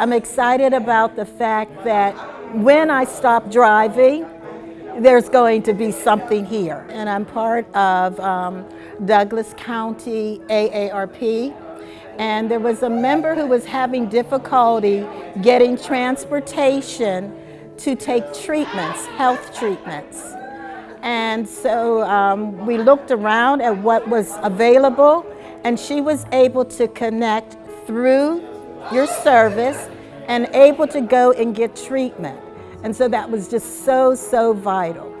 I'm excited about the fact that when I stop driving, there's going to be something here. And I'm part of um, Douglas County AARP. And there was a member who was having difficulty getting transportation to take treatments, health treatments. And so um, we looked around at what was available and she was able to connect through your service and able to go and get treatment. And so that was just so, so vital.